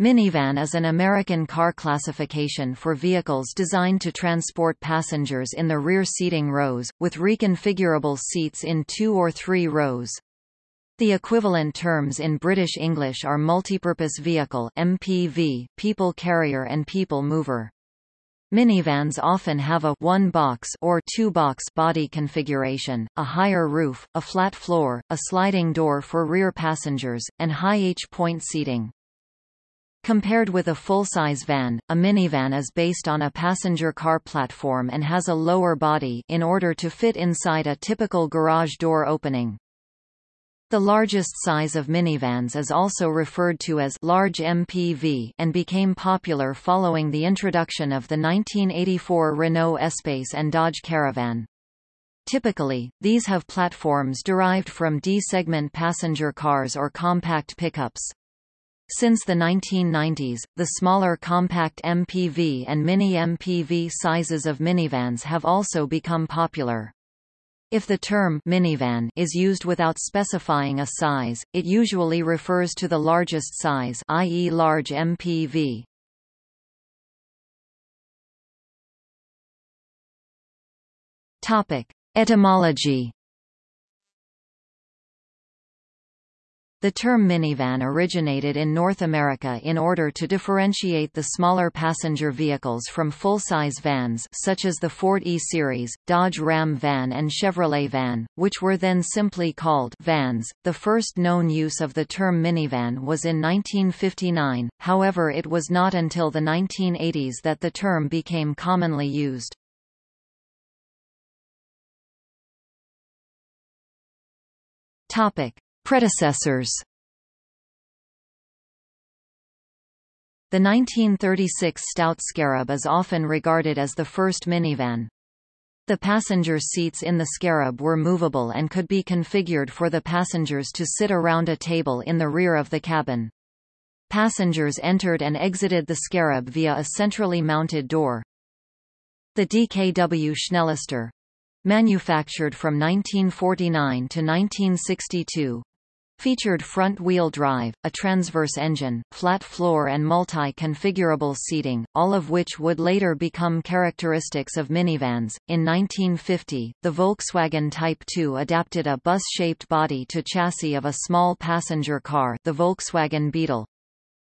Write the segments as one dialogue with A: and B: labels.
A: Minivan is an American car classification for vehicles designed to transport passengers in the rear seating rows, with reconfigurable seats in two or three rows. The equivalent terms in British English are multipurpose vehicle MPV, people carrier and people mover. Minivans often have a one-box or two-box body configuration, a higher roof, a flat floor, a sliding door for rear passengers, and high H-point seating. Compared with a full-size van, a minivan is based on a passenger car platform and has a lower body in order to fit inside a typical garage door opening. The largest size of minivans is also referred to as large MPV and became popular following the introduction of the 1984 Renault Espace and Dodge Caravan. Typically, these have platforms derived from D-segment passenger cars or compact pickups. Since the 1990s, the smaller compact MPV and mini MPV sizes of minivans have also become popular. If the term minivan is used without specifying a size, it usually refers to the largest size i.e. large MPV. Topic: Etymology The term minivan originated in North America in order to differentiate the smaller passenger vehicles from full-size vans such as the Ford E-Series, Dodge Ram van and Chevrolet van, which were then simply called vans. The first known use of the term minivan was in 1959, however it was not until the 1980s that the term became commonly used. Topic: Predecessors The 1936 Stout Scarab is often regarded as the first minivan. The passenger seats in the Scarab were movable and could be configured for the passengers to sit around a table in the rear of the cabin. Passengers entered and exited the Scarab via a centrally mounted door. The DKW Schnellaster manufactured from 1949 to 1962, Featured front-wheel drive, a transverse engine, flat floor and multi-configurable seating, all of which would later become characteristics of minivans. In 1950, the Volkswagen Type 2 adapted a bus-shaped body to chassis of a small passenger car the Volkswagen Beetle.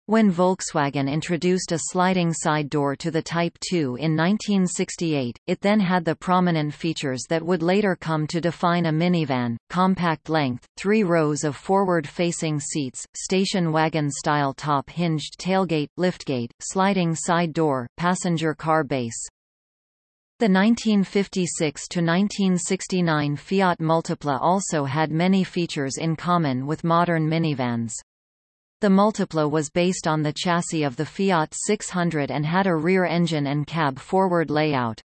A: When Volkswagen introduced a sliding side door to the Type 2 in 1968, it then had the prominent features that would later come to define a minivan, compact length, three rows of forward-facing seats, station wagon-style top-hinged tailgate, liftgate, sliding side door, passenger car base. The 1956–1969 Fiat Multipla also had many features in common with modern minivans. The Multipla was based on the chassis of the Fiat 600 and had a rear engine and cab forward layout.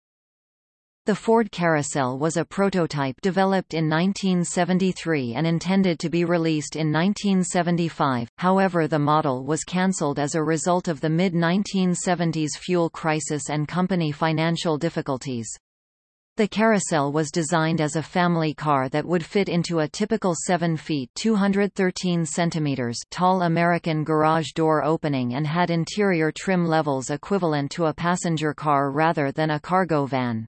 A: The Ford Carousel was a prototype developed in 1973 and intended to be released in 1975, however the model was cancelled as a result of the mid-1970s fuel crisis and company financial difficulties. The Carousel was designed as a family car that would fit into a typical 7 feet 213 centimeters tall American garage door opening and had interior trim levels equivalent to a passenger car rather than a cargo van.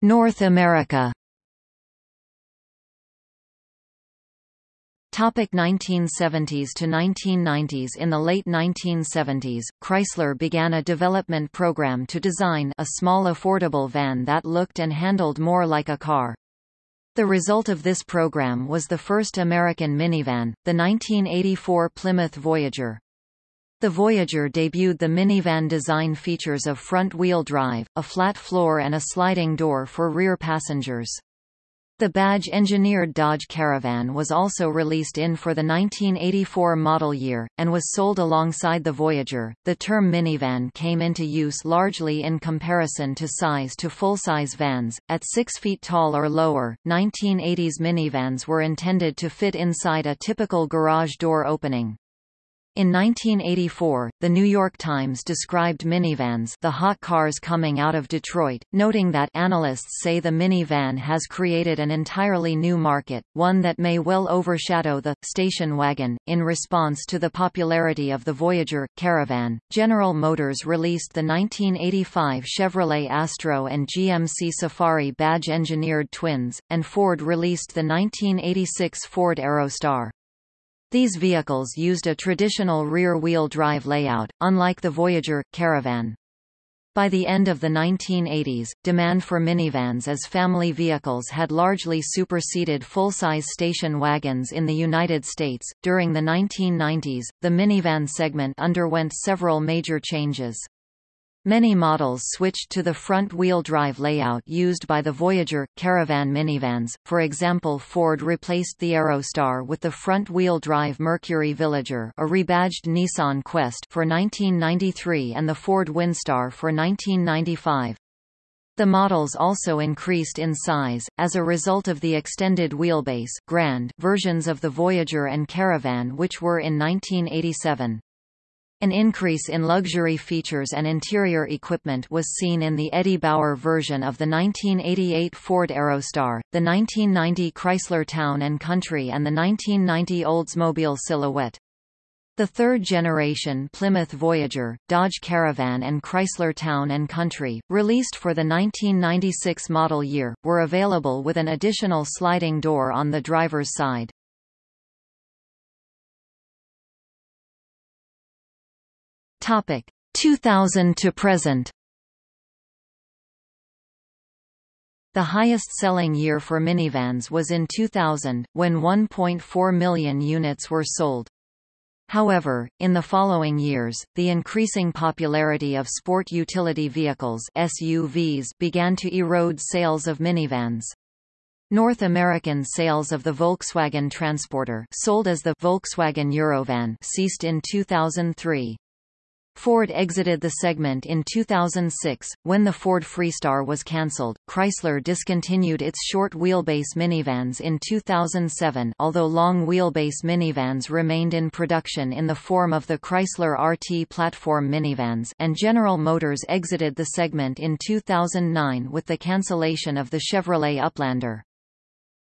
A: North America Topic 1970s to 1990s In the late 1970s, Chrysler began a development program to design a small affordable van that looked and handled more like a car. The result of this program was the first American minivan, the 1984 Plymouth Voyager. The Voyager debuted the minivan design features of front-wheel drive, a flat floor and a sliding door for rear passengers. The badge-engineered Dodge Caravan was also released in for the 1984 model year, and was sold alongside the Voyager. The term minivan came into use largely in comparison to size to full-size vans. At 6 feet tall or lower, 1980s minivans were intended to fit inside a typical garage door opening. In 1984, The New York Times described minivans the hot cars coming out of Detroit, noting that analysts say the minivan has created an entirely new market, one that may well overshadow the station wagon. In response to the popularity of the Voyager Caravan, General Motors released the 1985 Chevrolet Astro and GMC Safari badge-engineered twins, and Ford released the 1986 Ford Aerostar. These vehicles used a traditional rear-wheel drive layout, unlike the Voyager Caravan. By the end of the 1980s, demand for minivans as family vehicles had largely superseded full-size station wagons in the United States. During the 1990s, the minivan segment underwent several major changes. Many models switched to the front-wheel drive layout used by the Voyager, Caravan minivans, for example Ford replaced the Aerostar with the front-wheel drive Mercury Villager a rebadged Nissan Quest for 1993 and the Ford Windstar for 1995. The models also increased in size, as a result of the extended wheelbase grand versions of the Voyager and Caravan which were in 1987. An increase in luxury features and interior equipment was seen in the Eddie Bauer version of the 1988 Ford Aerostar, the 1990 Chrysler Town & Country and the 1990 Oldsmobile Silhouette. The third-generation Plymouth Voyager, Dodge Caravan and Chrysler Town & Country, released for the 1996 model year, were available with an additional sliding door on the driver's side. Topic 2000 to present. The highest-selling year for minivans was in 2000, when 1.4 million units were sold. However, in the following years, the increasing popularity of sport utility vehicles SUVs began to erode sales of minivans. North American sales of the Volkswagen Transporter sold as the Volkswagen Eurovan ceased in 2003. Ford exited the segment in 2006. When the Ford Freestar was cancelled, Chrysler discontinued its short wheelbase minivans in 2007 although long wheelbase minivans remained in production in the form of the Chrysler RT platform minivans and General Motors exited the segment in 2009 with the cancellation of the Chevrolet Uplander.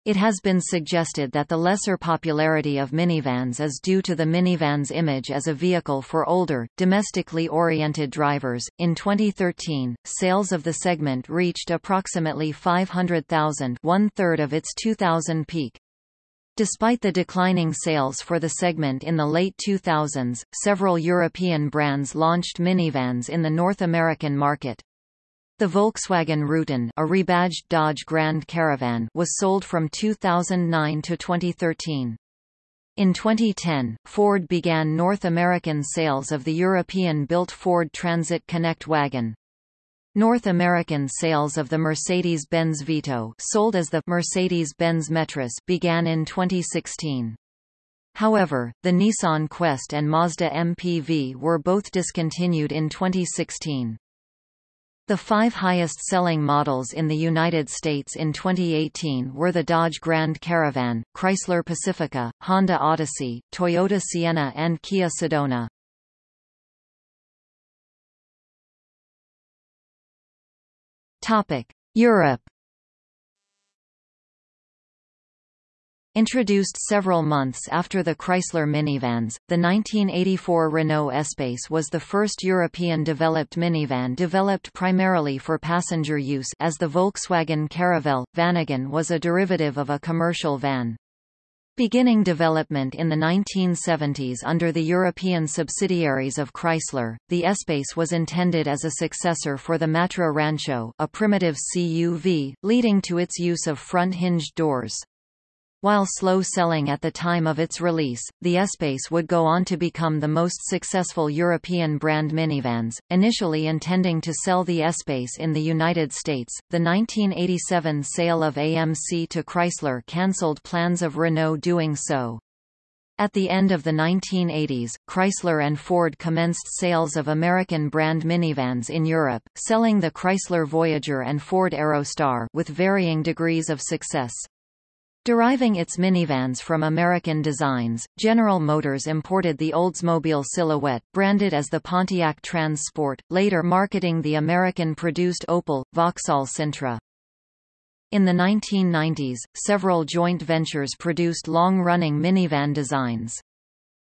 A: It has been suggested that the lesser popularity of minivans is due to the minivan's image as a vehicle for older, domestically oriented drivers. In 2013, sales of the segment reached approximately 500,000, one third of its 2000 peak. Despite the declining sales for the segment in the late 2000s, several European brands launched minivans in the North American market. The Volkswagen Routan a rebadged Dodge Grand Caravan was sold from 2009 to 2013. In 2010, Ford began North American sales of the European-built Ford Transit Connect wagon. North American sales of the Mercedes-Benz Vito sold as the Mercedes-Benz Metris began in 2016. However, the Nissan Quest and Mazda MPV were both discontinued in 2016. The five highest-selling models in the United States in 2018 were the Dodge Grand Caravan, Chrysler Pacifica, Honda Odyssey, Toyota Sienna and Kia Sedona. Europe Introduced several months after the Chrysler minivans, the 1984 Renault Espace was the first European-developed minivan developed primarily for passenger use as the Volkswagen Caravelle. Vanagon was a derivative of a commercial van. Beginning development in the 1970s under the European subsidiaries of Chrysler, the Espace was intended as a successor for the Matra Rancho a primitive CUV, leading to its use of front-hinged doors. While slow selling at the time of its release, the Espace would go on to become the most successful European brand minivans, initially intending to sell the Espace in the United States. The 1987 sale of AMC to Chrysler cancelled plans of Renault doing so. At the end of the 1980s, Chrysler and Ford commenced sales of American brand minivans in Europe, selling the Chrysler Voyager and Ford Aerostar with varying degrees of success. Deriving its minivans from American designs, General Motors imported the Oldsmobile Silhouette, branded as the Pontiac Trans Sport, later marketing the American-produced Opel, Vauxhall Sintra. In the 1990s, several joint ventures produced long-running minivan designs.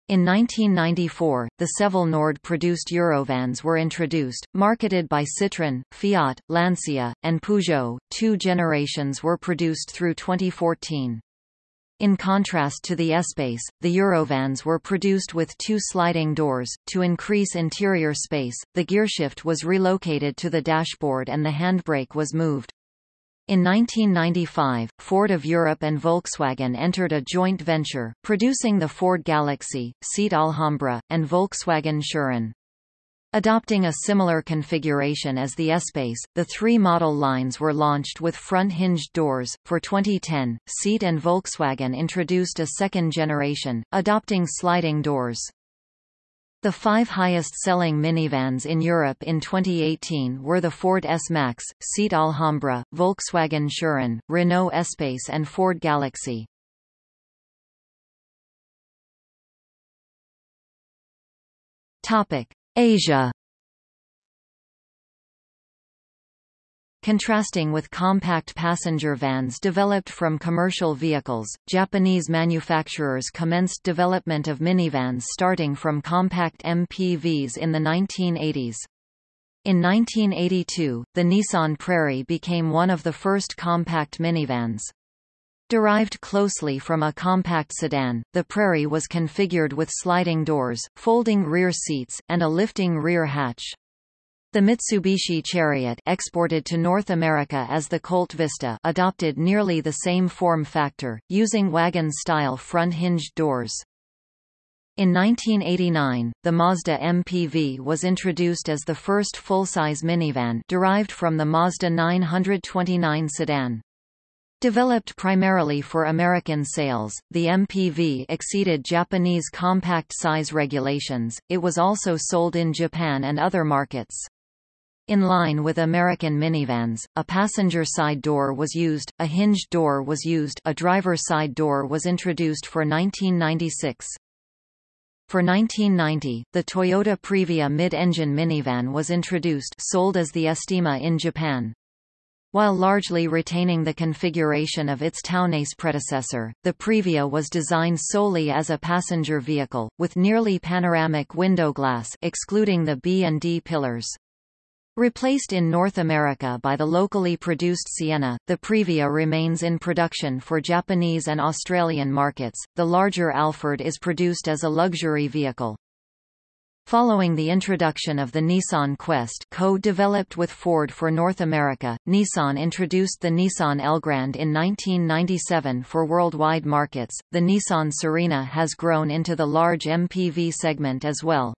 A: In 1994, the Sevel Nord-produced Eurovans were introduced, marketed by Citroën, Fiat, Lancia, and Peugeot. Two generations were produced through 2014. In contrast to the Espace, the Eurovans were produced with two sliding doors. To increase interior space, the gearshift was relocated to the dashboard and the handbrake was moved. In 1995, Ford of Europe and Volkswagen entered a joint venture, producing the Ford Galaxy, Seat Alhambra, and Volkswagen Touran. Adopting a similar configuration as the Espace, the three model lines were launched with front-hinged doors. For 2010, Seat and Volkswagen introduced a second generation, adopting sliding doors. The five highest-selling minivans in Europe in 2018 were the Ford S-Max, Seat Alhambra, Volkswagen Touran, Renault Espace and Ford Galaxy. Asia Contrasting with compact passenger vans developed from commercial vehicles, Japanese manufacturers commenced development of minivans starting from compact MPVs in the 1980s. In 1982, the Nissan Prairie became one of the first compact minivans. Derived closely from a compact sedan, the Prairie was configured with sliding doors, folding rear seats, and a lifting rear hatch. The Mitsubishi Chariot exported to North America as the Colt Vista adopted nearly the same form factor, using wagon-style front-hinged doors. In 1989, the Mazda MPV was introduced as the first full-size minivan derived from the Mazda 929 sedan. Developed primarily for American sales, the MPV exceeded Japanese compact size regulations, it was also sold in Japan and other markets. In line with American minivans, a passenger side door was used, a hinged door was used a driver side door was introduced for 1996. For 1990, the Toyota Previa mid-engine minivan was introduced sold as the Estima in Japan. While largely retaining the configuration of its Townace predecessor, the Previa was designed solely as a passenger vehicle, with nearly panoramic window glass excluding the B and D pillars. Replaced in North America by the locally produced Sienna, the Previa remains in production for Japanese and Australian markets. The larger Alphard is produced as a luxury vehicle. Following the introduction of the Nissan Quest co-developed with Ford for North America, Nissan introduced the Nissan Elgrand in 1997 for worldwide markets. The Nissan Serena has grown into the large MPV segment as well.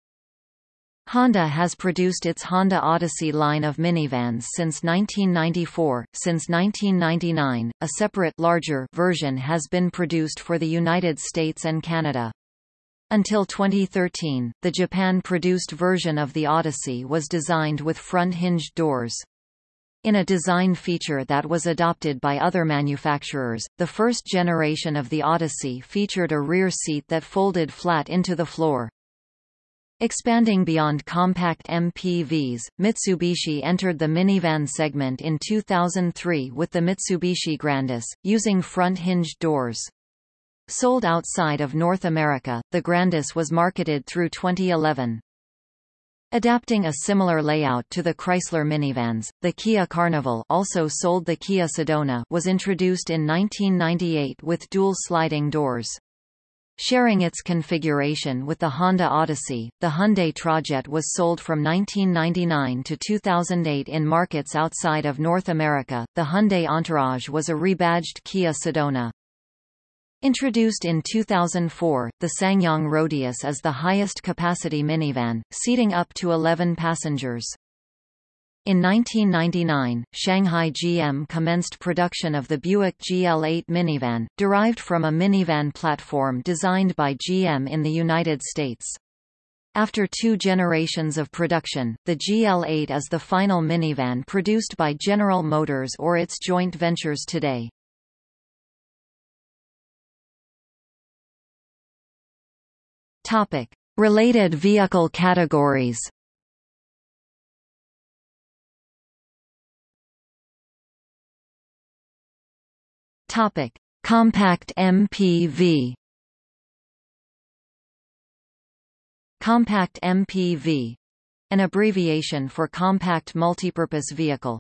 A: Honda has produced its Honda Odyssey line of minivans since 1994. Since 1999, a separate larger version has been produced for the United States and Canada. Until 2013, the Japan-produced version of the Odyssey was designed with front-hinged doors. In a design feature that was adopted by other manufacturers, the first generation of the Odyssey featured a rear seat that folded flat into the floor. Expanding beyond compact MPVs, Mitsubishi entered the minivan segment in 2003 with the Mitsubishi Grandis, using front-hinged doors. Sold outside of North America, the Grandis was marketed through 2011. Adapting a similar layout to the Chrysler minivans, the Kia Carnival also sold the Kia Sedona was introduced in 1998 with dual sliding doors. Sharing its configuration with the Honda Odyssey, the Hyundai Trajet was sold from 1999 to 2008 in markets outside of North America. The Hyundai Entourage was a rebadged Kia Sedona. Introduced in 2004, the SsangYong Rodius is the highest capacity minivan, seating up to 11 passengers. In 1999, Shanghai GM commenced production of the Buick GL8 minivan, derived from a minivan platform designed by GM in the United States. After two generations of production, the GL8 is the final minivan produced by General Motors or its joint ventures today. Topic. Related vehicle categories Topic: Compact MPV. Compact MPV, an abbreviation for Compact Multipurpose Vehicle,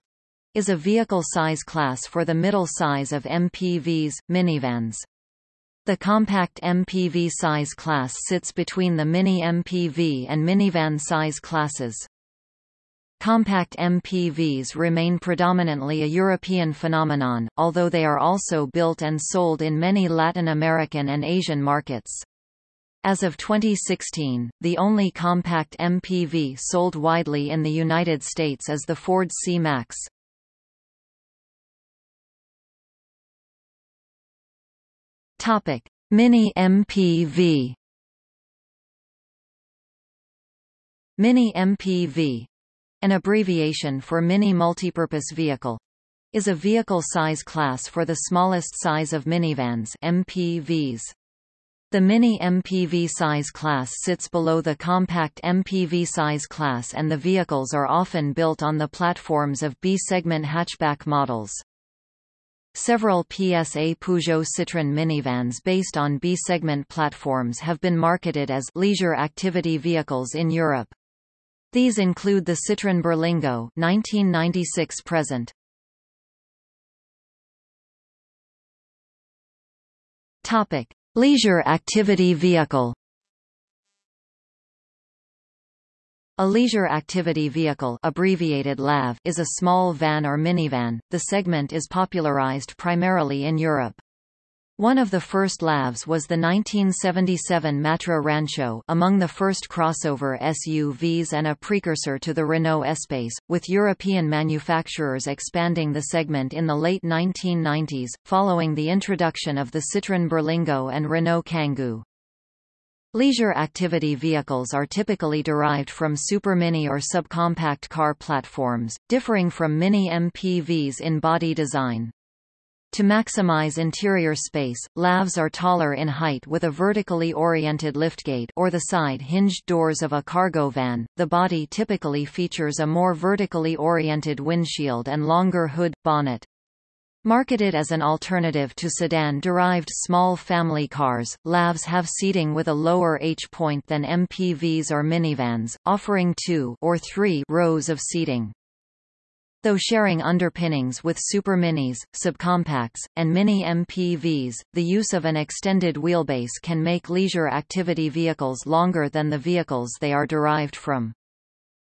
A: is a vehicle size class for the middle size of MPVs, minivans. The compact MPV size class sits between the mini MPV and minivan size classes. Compact MPVs remain predominantly a European phenomenon, although they are also built and sold in many Latin American and Asian markets. As of 2016, the only compact MPV sold widely in the United States is the Ford C-Max. Mini MPV. Mini MPV an abbreviation for Mini Multipurpose Vehicle, is a vehicle size class for the smallest size of minivans MPVs. The Mini MPV size class sits below the compact MPV size class and the vehicles are often built on the platforms of B-segment hatchback models. Several PSA Peugeot Citroën minivans based on B-segment platforms have been marketed as leisure activity vehicles in Europe. These include the Citroën Berlingo 1996 present. Topic: Leisure activity vehicle. A leisure activity vehicle abbreviated LAV is a small van or minivan. The segment is popularized primarily in Europe. One of the first LAVs was the 1977 Matra Rancho among the first crossover SUVs and a precursor to the Renault Espace, with European manufacturers expanding the segment in the late 1990s, following the introduction of the Citroën Berlingo and Renault Kangoo. Leisure activity vehicles are typically derived from supermini or subcompact car platforms, differing from mini MPVs in body design. To maximize interior space, LAVs are taller in height with a vertically oriented liftgate or the side hinged doors of a cargo van. The body typically features a more vertically oriented windshield and longer hood bonnet. Marketed as an alternative to sedan-derived small family cars, LAVs have seating with a lower H-point than MPVs or minivans, offering two or three rows of seating. Though sharing underpinnings with superminis, subcompacts, and mini MPVs, the use of an extended wheelbase can make leisure activity vehicles longer than the vehicles they are derived from.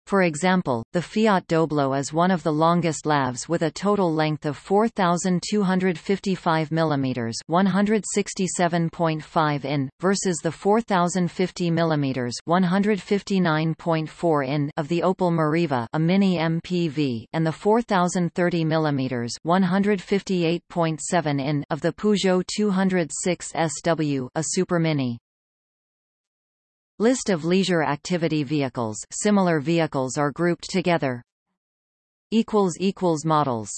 A: For example, the Fiat Doblo is one of the longest LAVs with a total length of 4,255 mm 167.5 in, versus the 4,050 mm 159.4 in of the Opel Meriva a mini MPV and the 4,030 mm 158.7 in of the Peugeot 206 SW a supermini. List of leisure activity vehicles similar vehicles are grouped together. Models